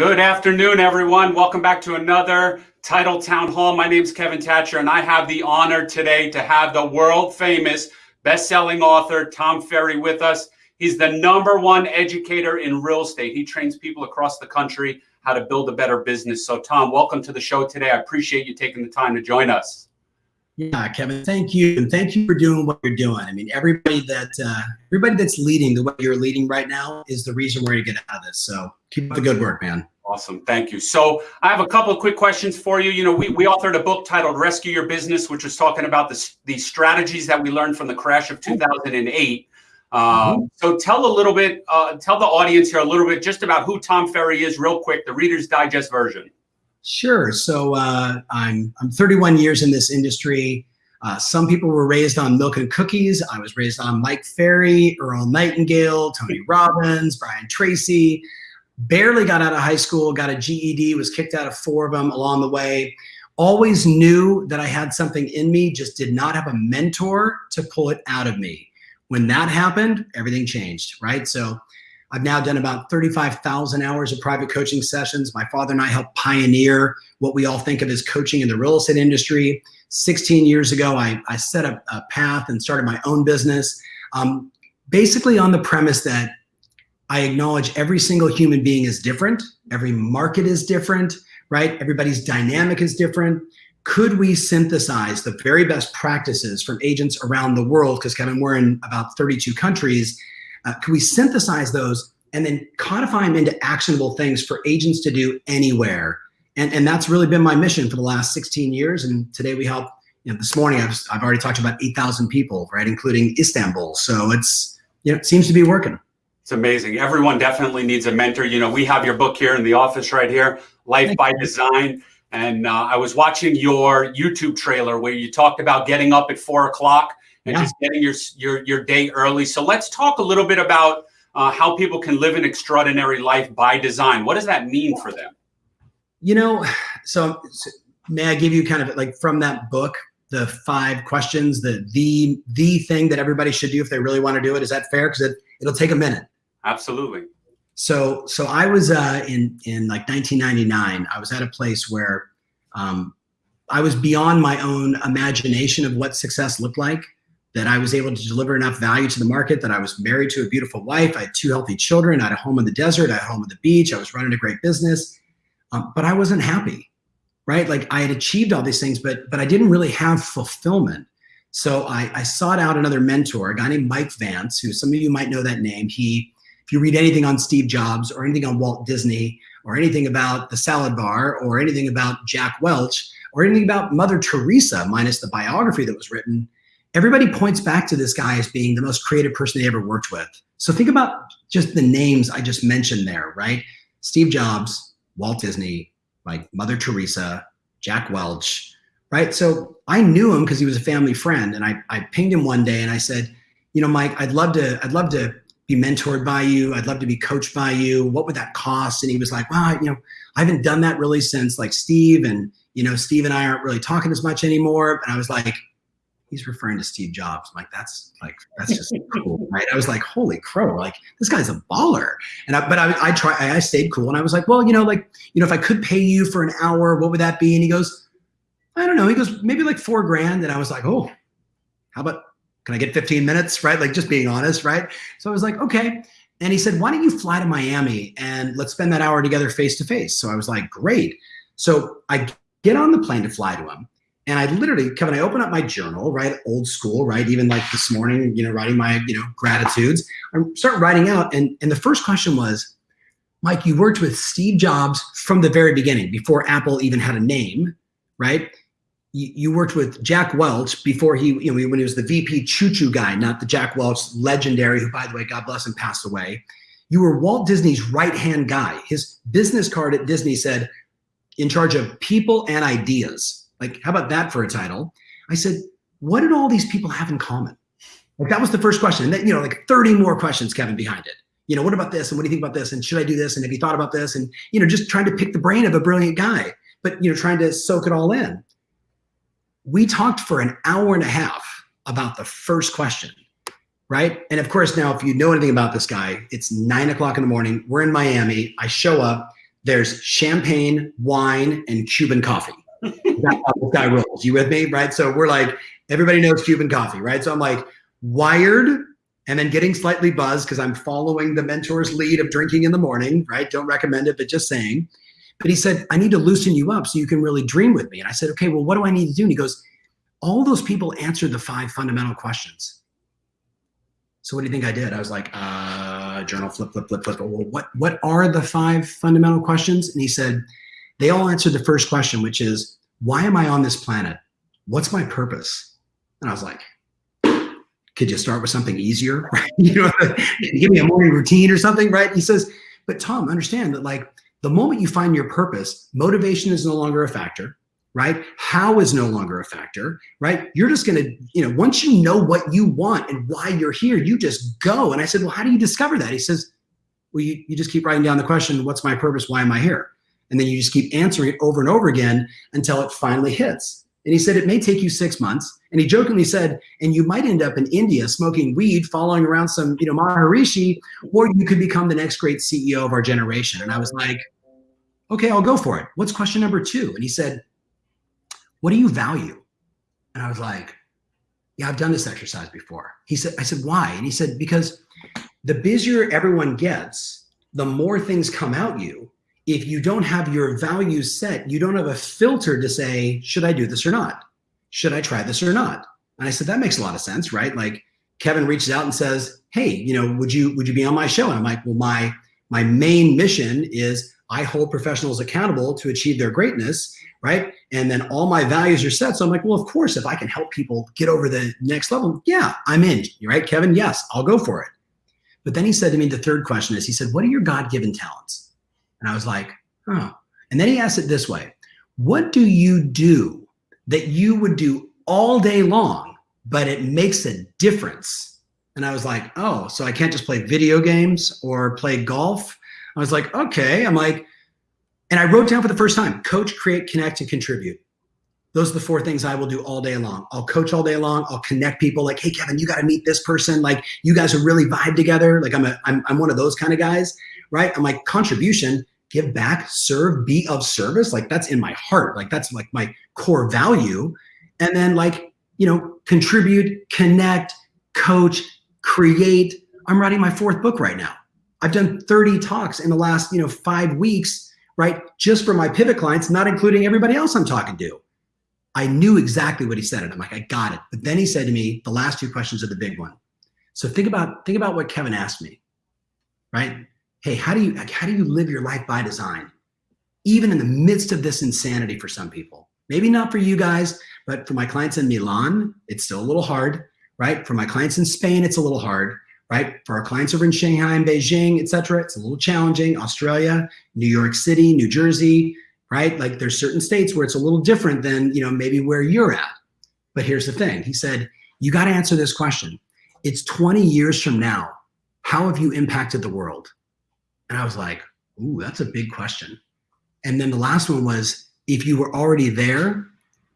Good afternoon, everyone. Welcome back to another Title Town Hall. My name is Kevin Thatcher, and I have the honor today to have the world famous best-selling author Tom Ferry with us. He's the number one educator in real estate. He trains people across the country how to build a better business. So, Tom, welcome to the show today. I appreciate you taking the time to join us. Yeah, Kevin, thank you, and thank you for doing what you're doing. I mean, everybody that uh, everybody that's leading the way you're leading right now is the reason we're going to get out of this. So, keep up the good work, man. Awesome. Thank you. So I have a couple of quick questions for you. You know, we, we authored a book titled Rescue Your Business, which was talking about the, the strategies that we learned from the crash of 2008. Um, mm-hmm. So tell a little bit, uh, tell the audience here a little bit just about who Tom Ferry is real quick, the Reader's Digest version. Sure. So uh, I'm, I'm 31 years in this industry. Uh, some people were raised on milk and cookies. I was raised on Mike Ferry, Earl Nightingale, Tony Robbins, Brian Tracy barely got out of high school, got a GED, was kicked out of four of them along the way. Always knew that I had something in me, just did not have a mentor to pull it out of me. When that happened, everything changed, right? So I've now done about 35,000 hours of private coaching sessions. My father and I helped pioneer what we all think of as coaching in the real estate industry. 16 years ago, I, I set up a path and started my own business, um, basically on the premise that I acknowledge every single human being is different. Every market is different, right? Everybody's dynamic is different. Could we synthesize the very best practices from agents around the world? Because Kevin, we're in about 32 countries. Uh, could we synthesize those and then codify them into actionable things for agents to do anywhere? And, and that's really been my mission for the last 16 years. And today we help, you know, this morning I've, I've already talked to about 8,000 people, right? Including Istanbul. So it's, you know, it seems to be working. It's amazing. Everyone definitely needs a mentor. You know, we have your book here in the office right here, Life Thank by you. Design. And uh, I was watching your YouTube trailer where you talked about getting up at four o'clock and yeah. just getting your, your your day early. So let's talk a little bit about uh, how people can live an extraordinary life by design. What does that mean for them? You know, so, so may I give you kind of like from that book the five questions, the the the thing that everybody should do if they really want to do it? Is that fair? Because it it'll take a minute. Absolutely. So, so I was uh, in in like 1999. I was at a place where um, I was beyond my own imagination of what success looked like. That I was able to deliver enough value to the market. That I was married to a beautiful wife. I had two healthy children. I had a home in the desert. I had a home at the beach. I was running a great business, um, but I wasn't happy. Right? Like I had achieved all these things, but but I didn't really have fulfillment. So I, I sought out another mentor, a guy named Mike Vance, who some of you might know that name. He if you read anything on Steve Jobs or anything on Walt Disney or anything about the salad bar or anything about Jack Welch or anything about Mother Teresa, minus the biography that was written, everybody points back to this guy as being the most creative person they ever worked with. So think about just the names I just mentioned there, right? Steve Jobs, Walt Disney, like Mother Teresa, Jack Welch, right? So I knew him because he was a family friend, and I, I pinged him one day and I said, you know, Mike, I'd love to, I'd love to be mentored by you. I'd love to be coached by you. What would that cost? And he was like, well, you know, I haven't done that really since like Steve and, you know, Steve and I aren't really talking as much anymore. And I was like, he's referring to Steve Jobs. I'm like, that's like, that's just cool. Right. I was like, holy crow, like this guy's a baller. And I, but I, I try, I stayed cool. And I was like, well, you know, like, you know, if I could pay you for an hour, what would that be? And he goes, I don't know. He goes, maybe like four grand. And I was like, oh, how about can I get 15 minutes? Right. Like just being honest. Right. So I was like, okay. And he said, why don't you fly to Miami and let's spend that hour together face to face? So I was like, great. So I get on the plane to fly to him. And I literally, Kevin, I open up my journal, right? Old school, right? Even like this morning, you know, writing my, you know, gratitudes. I start writing out. And, and the first question was, Mike, you worked with Steve Jobs from the very beginning, before Apple even had a name, right? you, worked with Jack Welch before he, you know, when he was the VP choo choo guy, not the Jack Welch legendary, who, by the way, God bless him, passed away. You were Walt Disney's right hand guy. His business card at Disney said, in charge of people and ideas. Like, how about that for a title? I said, what did all these people have in common? Like, that was the first question. And then, you know, like 30 more questions, Kevin, behind it. You know, what about this? And what do you think about this? And should I do this? And have you thought about this? And, you know, just trying to pick the brain of a brilliant guy, but, you know, trying to soak it all in we talked for an hour and a half about the first question, right? And of course, now if you know anything about this guy, it's nine o'clock in the morning. We're in Miami. I show up. there's champagne, wine, and Cuban coffee. That's how this guy rolls. You with me? Right. So we're like, everybody knows Cuban coffee, right? So I'm like, wired and then getting slightly buzzed because I'm following the mentor's lead of drinking in the morning, right? Don't recommend it, but just saying. But he said, I need to loosen you up so you can really dream with me. And I said, okay, well, what do I need to do? And he goes, all those people answered the five fundamental questions. So what do you think I did? I was like, uh, journal flip, flip, flip, flip. Well, what, what are the five fundamental questions? And he said, they all answered the first question, which is, why am I on this planet? What's my purpose? And I was like, could you start with something easier? You know, give me a morning routine or something, right? He says, but Tom, understand that like the moment you find your purpose, motivation is no longer a factor, right? How is no longer a factor, right? You're just to, you know, once you know what you want and why you're here, you just go. And I said, well, how do you discover that? He says, well, you, you just keep writing down the question, what's my purpose? Why am I here? And then you just keep answering it over and over again until it finally hits. And he said, it may take you six months. And he jokingly said, and you might end up in India smoking weed, following around some, you know, Maharishi, or you could become the next great CEO of our generation. And I was like, okay, I'll go for it. What's question number two? And he said, what do you value? And I was like, yeah, I've done this exercise before. He said, I said, why? And he said, because the busier everyone gets, the more things come out you if you don't have your values set, you don't have a filter to say, should I do this or not? Should I try this or not? And I said, that makes a lot of sense, right? Like Kevin reaches out and says, hey, you know, would you would you be on my show? And I'm like, well, my my main mission is I hold professionals accountable to achieve their greatness, right? And then all my values are set. So I'm like, well, of course, if I can help people get over the next level, yeah, I'm in, right, Kevin? Yes, I'll go for it. But then he said to me, the third question is, he said, what are your God-given talents? And I was like, oh. And then he asked it this way What do you do that you would do all day long, but it makes a difference? And I was like, oh, so I can't just play video games or play golf. I was like, okay. I'm like, and I wrote down for the first time coach, create, connect, and contribute. Those are the four things I will do all day long. I'll coach all day long. I'll connect people like, hey, Kevin, you got to meet this person. Like, you guys are really vibe together. Like, I'm, a, I'm, I'm one of those kind of guys, right? I'm like, contribution give back, serve, be of service. Like that's in my heart. Like that's like my core value. And then like, you know, contribute, connect, coach, create. I'm writing my fourth book right now. I've done 30 talks in the last, you know, five weeks, right? Just for my pivot clients, not including everybody else I'm talking to. I knew exactly what he said. And I'm like, I got it. But then he said to me, the last two questions are the big one. So think about, think about what Kevin asked me, right? Hey, how do you how do you live your life by design? Even in the midst of this insanity for some people. Maybe not for you guys, but for my clients in Milan, it's still a little hard, right? For my clients in Spain, it's a little hard, right? For our clients over in Shanghai and Beijing, et cetera, it's a little challenging. Australia, New York City, New Jersey, right? Like there's certain states where it's a little different than, you know, maybe where you're at. But here's the thing. He said, you got to answer this question. It's 20 years from now. How have you impacted the world? And I was like, ooh, that's a big question. And then the last one was, if you were already there,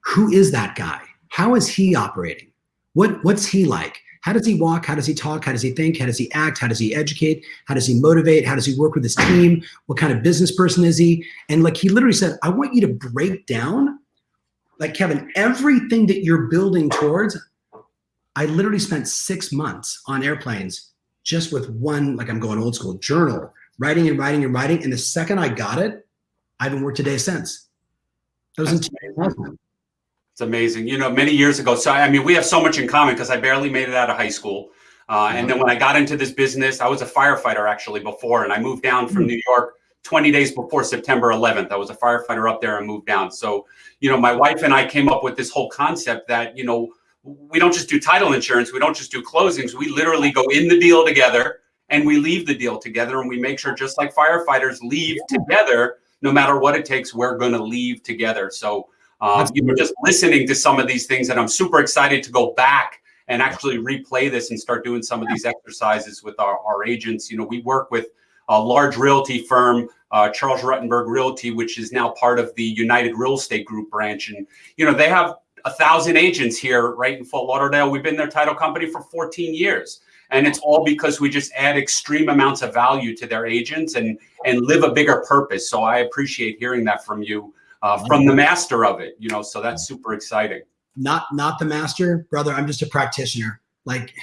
who is that guy? How is he operating? What, what's he like? How does he walk? How does he talk? How does he think? How does he act? How does he educate? How does he motivate? How does he work with his team? What kind of business person is he? And like he literally said, I want you to break down, like Kevin, everything that you're building towards. I literally spent six months on airplanes just with one, like I'm going old school journal, writing and writing and writing. And the second I got it, I haven't worked a day since. That was That's in 2000. It's amazing. You know, many years ago. So, I mean, we have so much in common because I barely made it out of high school. Uh, and then when I got into this business, I was a firefighter actually before, and I moved down from hmm. New York 20 days before September 11th. I was a firefighter up there and moved down. So, you know, my wife and I came up with this whole concept that, you know, we don't just do title insurance, we don't just do closings, we literally go in the deal together and we leave the deal together and we make sure just like firefighters leave together no matter what it takes we're going to leave together. So um, you were just listening to some of these things and i'm super excited to go back and actually replay this and start doing some of these exercises with our, our agents. You know we work with a large realty firm uh, charles rutenberg realty which is now part of the united real estate group branch and you know they have a thousand agents here right in fort lauderdale. We've been their title company for 14 years and it's all because we just add extreme amounts of value to their agents and and live a bigger purpose. So I appreciate hearing that from you, uh, from the master of it. You know, so that's super exciting. Not not the master, brother. I'm just a practitioner. Like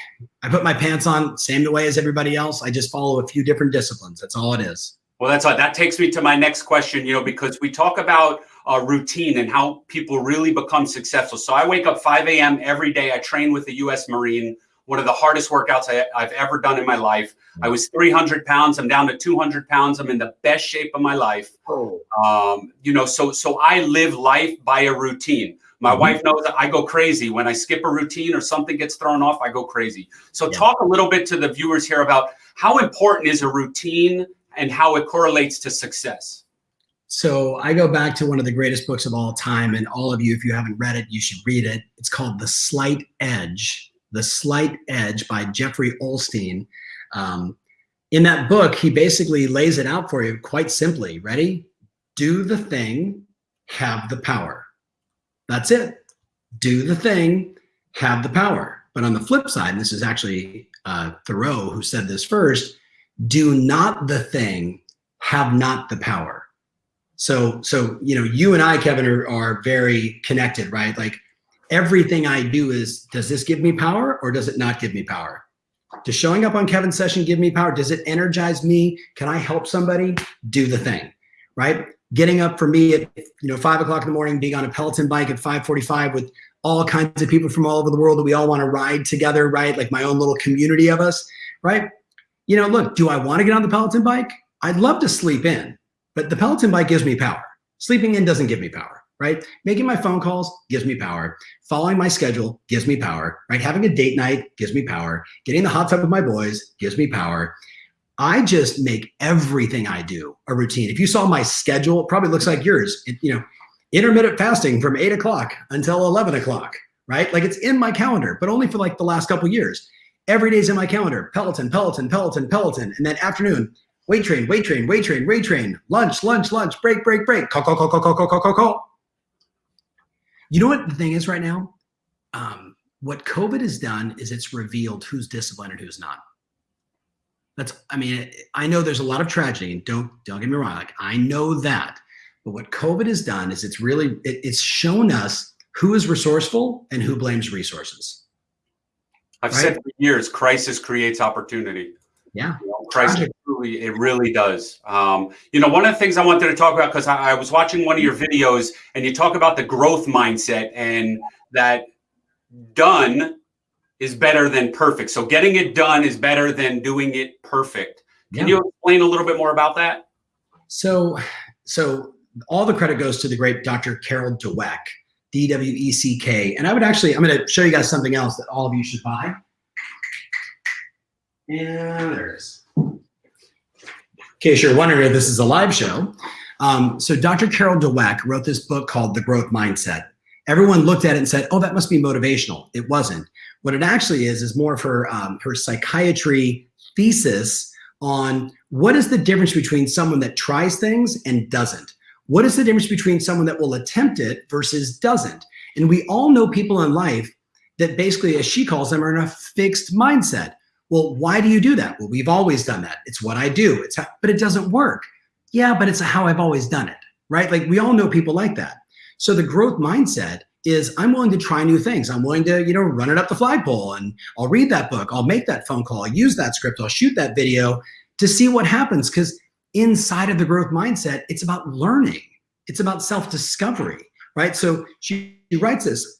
I put my pants on same way as everybody else. I just follow a few different disciplines. That's all it is. Well, that's all that takes me to my next question. You know, because we talk about uh, routine and how people really become successful. So I wake up 5 a.m. every day. I train with the U.S. Marine, one of the hardest workouts I, have ever done in my life. I was 300 pounds. I'm down to 200 pounds. I'm in the best shape of my life. Oh. Um, you know, so so I live life by a routine. My mm-hmm. wife knows that I go crazy when I skip a routine or something gets thrown off. I go crazy. So yeah. talk a little bit to the viewers here about how important is a routine and how it correlates to success. So I go back to one of the greatest books of all time, and all of you, if you haven't read it, you should read it. It's called The Slight Edge. The Slight Edge by Jeffrey Olson. Um, in that book, he basically lays it out for you quite simply. Ready? Do the thing, have the power. That's it. Do the thing, have the power. But on the flip side, and this is actually uh, Thoreau who said this first, do not the thing, have not the power. So, so you know, you and I, Kevin, are, are very connected, right? Like everything I do is, does this give me power or does it not give me power? Does showing up on Kevin's session give me power? Does it energize me? Can I help somebody? Do the thing, right? Getting up for me at you know five o'clock in the morning, being on a Peloton bike at 5:45 with all kinds of people from all over the world that we all want to ride together, right? Like my own little community of us, right? You know, look, do I want to get on the Peloton bike? I'd love to sleep in. But the Peloton bike gives me power. Sleeping in doesn't give me power, right? Making my phone calls gives me power. Following my schedule gives me power, right? Having a date night gives me power. Getting the hot tub with my boys gives me power. I just make everything I do a routine. If you saw my schedule, it probably looks like yours. It, you know, intermittent fasting from eight o'clock until 11 o'clock, right? Like it's in my calendar, but only for like the last couple years. Every day's in my calendar. Peloton, Peloton, Peloton, Peloton. And then afternoon, Weight train, weight train, weight train, weight train. Lunch, lunch, lunch. Break, break, break. Call, call, call, call, call, call, call, call, call. You know what the thing is right now? Um, what COVID has done is it's revealed who's disciplined and who's not. That's, I mean, I know there's a lot of tragedy, and don't don't get me wrong. Like I know that, but what COVID has done is it's really it, it's shown us who is resourceful and who blames resources. I've right? said for years, crisis creates opportunity. Yeah. You know, crisis really, it really does. Um, you know, one of the things I wanted to talk about because I, I, was watching one of your videos and you talk about the growth mindset and that done is better than perfect. So getting it done is better than doing it perfect. Can yeah. you explain a little bit more about that? So, so all the credit goes to the great Dr. Carol Dweck, D W E C K. And I would actually, I'm going to show you guys something else that all of you should buy. And there it is. In case you're wondering if this is a live show. Um, so Dr. Carol Dweck wrote this book called The Growth Mindset. Everyone looked at it and said, oh, that must be motivational. It wasn't. What it actually is, is more of her, um, her psychiatry thesis on what is the difference between someone that tries things and doesn't? What is the difference between someone that will attempt it versus doesn't? And we all know people in life that basically, as she calls them, are in a fixed mindset. Well, why do you do that? Well, we've always done that. It's what I do. It's how, but it doesn't work. Yeah, but it's how I've always done it, right? Like we all know people like that. So the growth mindset is I'm willing to try new things. I'm willing to, you know, run it up the flagpole and I'll read that book. I'll make that phone call. I'll use that script. I'll shoot that video to see what happens. Because inside of the growth mindset, it's about learning. It's about self-discovery, right? So she, she writes this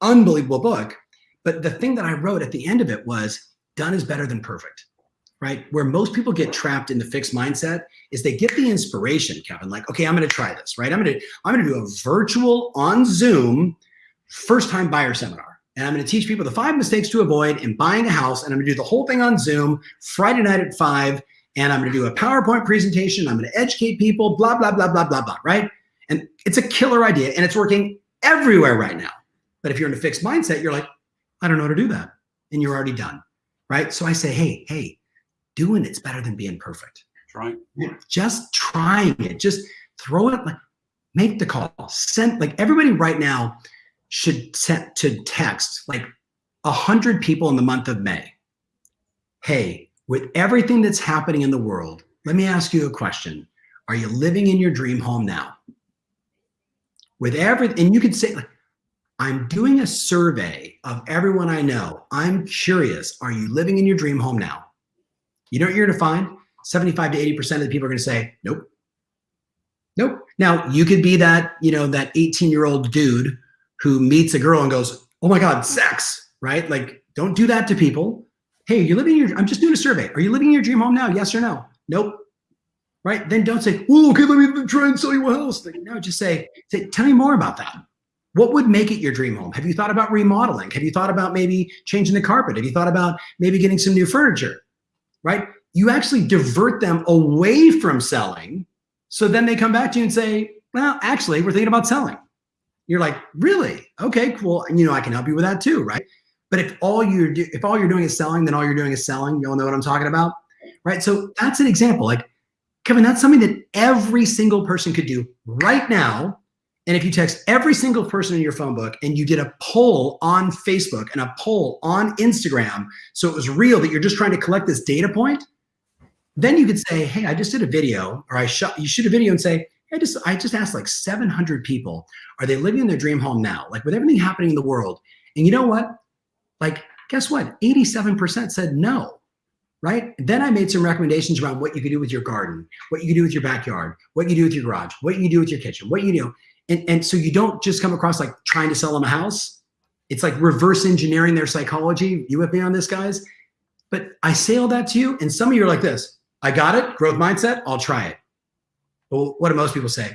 unbelievable book. But the thing that I wrote at the end of it was done is better than perfect, right? Where most people get trapped in the fixed mindset is they get the inspiration, Kevin, like, okay, I'm going to try this, right? I'm going to, I'm going to do a virtual on Zoom first time buyer seminar. And I'm going to teach people the five mistakes to avoid in buying a house. And I'm going to do the whole thing on Zoom Friday night at five. And I'm going to do a PowerPoint presentation. I'm going to educate people, blah, blah, blah, blah, blah, blah, right? And it's a killer idea and it's working everywhere right now. But if you're in a fixed mindset, you're like, I don't know how to do that. And you're already done right? So I say, hey, hey, doing it's better than being perfect. Right. Yeah. Just trying it. Just throw it like make the call. Send like everybody right now should set to text like a hundred people in the month of May. hey, with everything that's happening in the world, let me ask you a question. Are you living in your dream home now? With everything, and you could say, like, I'm doing a survey of everyone I know. I'm curious, are you living in your dream home now? You know what you're to find? 75 to 80% of the people are going to say, nope. Nope. Now, you could be that, you know, that 18 year old dude who meets a girl and goes, oh my God, sex, right? Like, don't do that to people. Hey, you're living in your, I'm just doing a survey. Are you living in your dream home now? Yes or no? Nope. Right? Then don't say, oh, okay, let me try and sell you a house. No, just say, say, tell me more about that. What would make it your dream home? Have you thought about remodeling? Have you thought about maybe changing the carpet? Have you thought about maybe getting some new furniture? Right? You actually divert them away from selling. So then they come back to you and say, well, actually, we're thinking about selling. You're like, really? Okay, cool. And you know, I can help you with that too, right? But if all you're do- if all you're doing is selling, then all you're doing is selling. You all know what I'm talking about, right? So that's an example. Like, Kevin, that's something that every single person could do right now and if you text every single person in your phone book and you did a poll on Facebook and a poll on Instagram, so it was real that you're just trying to collect this data point, then you could say, hey, I just did a video, or I shot, you shoot a video and say, I just, I just asked like 700 people, are they living in their dream home now? Like with everything happening in the world. And you know what? Like, guess what? 87% said no, right? Then I made some recommendations around what you could do with your garden, what you could do with your backyard, what you do with your garage, what you do with your kitchen, what you do and, and so you don't just come across like trying to sell them a house. It's like reverse engineering their psychology. You with me on this, guys? But I say all that to you, and some of you are like this. I got it, growth mindset, I'll try it. Well, what do most people say?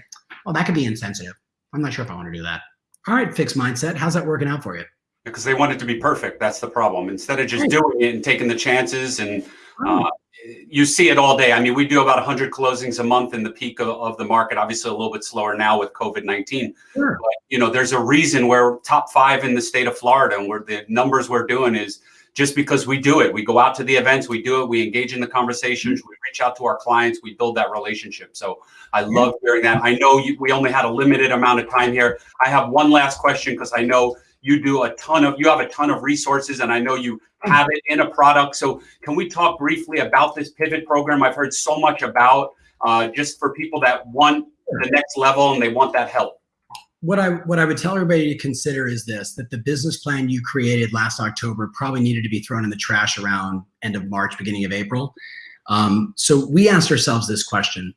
Well, that could be insensitive. I'm not sure if I want to do that. All right, fixed mindset. How's that working out for you? Because they want it to be perfect. That's the problem. Instead of just right. doing it and taking the chances and uh, you see it all day. I mean, we do about 100 closings a month in the peak of, of the market. Obviously, a little bit slower now with COVID 19. Sure. But, you know, there's a reason we're top five in the state of Florida, and where the numbers we're doing is just because we do it. We go out to the events, we do it, we engage in the conversations, mm-hmm. we reach out to our clients, we build that relationship. So I love hearing that. I know you, we only had a limited amount of time here. I have one last question because I know you do a ton of you have a ton of resources and i know you have it in a product so can we talk briefly about this pivot program i've heard so much about uh, just for people that want the next level and they want that help what I what I would tell everybody to consider is this: that the business plan you created last October probably needed to be thrown in the trash around end of March, beginning of April. Um, so we asked ourselves this question: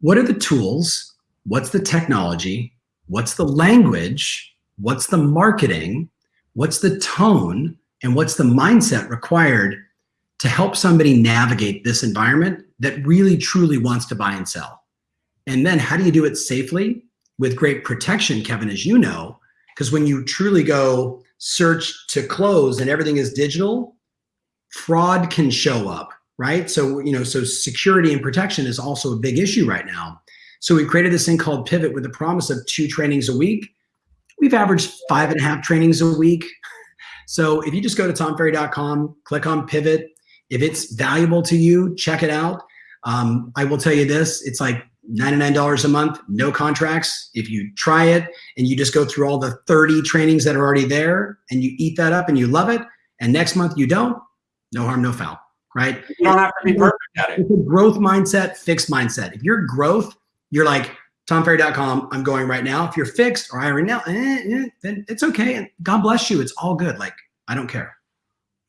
What are the tools? What's the technology? What's the language what's the marketing, what's the tone, and what's the mindset required to help somebody navigate this environment that really truly wants to buy and sell. And then how do you do it safely with great protection, Kevin, as you know, because when you truly go search to close and everything is digital, fraud can show up, right? So, you know, so security and protection is also a big issue right now. So we created this thing called Pivot with the promise of two trainings a week we've averaged five and a half trainings a week. So if you just go to tomferry.com, click on pivot. If it's valuable to you, check it out. Um, I will tell you this, it's like $99 a month, no contracts. If you try it and you just go through all the 30 trainings that are already there and you eat that up and you love it, and next month you don't, no harm, no foul, right? You don't have to be perfect at it. It's a growth mindset, fixed mindset. If you're growth, you're like, tomferry.com. I'm going right now. If you're fixed or hiring now, eh, eh, then it's okay. And God bless you. It's all good. Like, I don't care.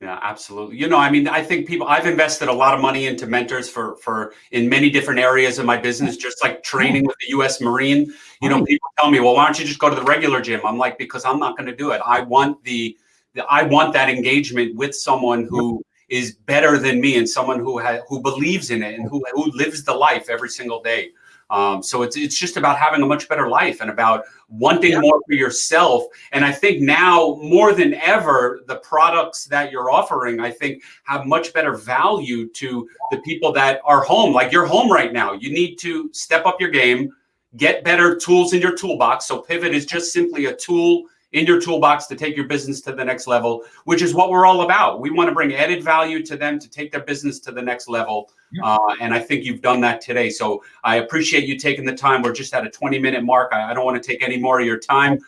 Yeah, absolutely. You know, I mean, I think people I've invested a lot of money into mentors for for in many different areas of my business, just like training with the US Marine. You know, people tell me, well, why don't you just go to the regular gym? I'm like, because I'm not going to do it. I want the, the I want that engagement with someone who is better than me and someone who has who believes in it and who who lives the life every single day. Um, so it's it's just about having a much better life and about wanting yeah. more for yourself. And I think now more than ever, the products that you're offering, I think, have much better value to the people that are home. Like you're home right now. You need to step up your game, get better tools in your toolbox. So Pivot is just simply a tool in your toolbox to take your business to the next level, which is what we're all about. We want to bring added value to them to take their business to the next level. Yeah. Uh, and I think you've done that today. So I appreciate you taking the time. We're just at a 20 minute mark. I, I don't want to take any more of your time.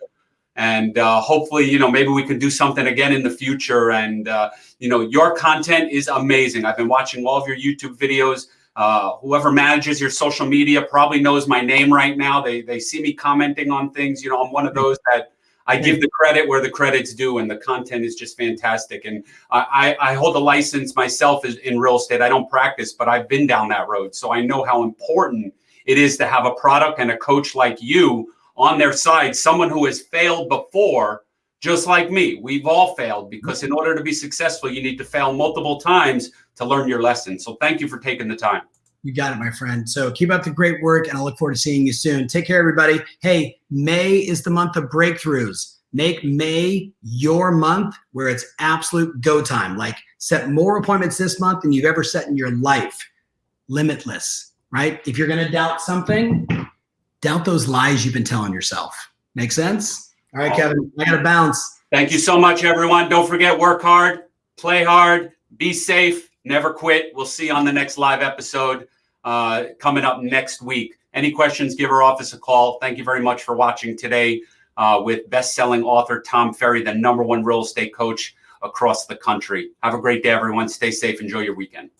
And uh, hopefully, you know, maybe we can do something again in the future. And, uh, you know, your content is amazing. I've been watching all of your YouTube videos. Uh, whoever manages your social media probably knows my name right now. They, they see me commenting on things. You know, I'm one of those that I give the credit where the credit's due, and the content is just fantastic. And I, I hold a license myself in real estate. I don't practice, but I've been down that road. So I know how important it is to have a product and a coach like you on their side, someone who has failed before, just like me. We've all failed because in order to be successful, you need to fail multiple times to learn your lesson. So thank you for taking the time. You got it, my friend. So keep up the great work, and I look forward to seeing you soon. Take care, everybody. Hey, May is the month of breakthroughs. Make May your month where it's absolute go time. Like set more appointments this month than you've ever set in your life. Limitless, right? If you're going to doubt something, doubt those lies you've been telling yourself. Make sense? All right, Kevin, I got to bounce. Thank you so much, everyone. Don't forget, work hard, play hard, be safe, never quit. We'll see you on the next live episode uh, coming up next week. Any questions, give our office a call. Thank you very much for watching today uh, with best-selling author Tom Ferry, the number one real estate coach across the country. Have a great day, everyone. Stay safe. Enjoy your weekend.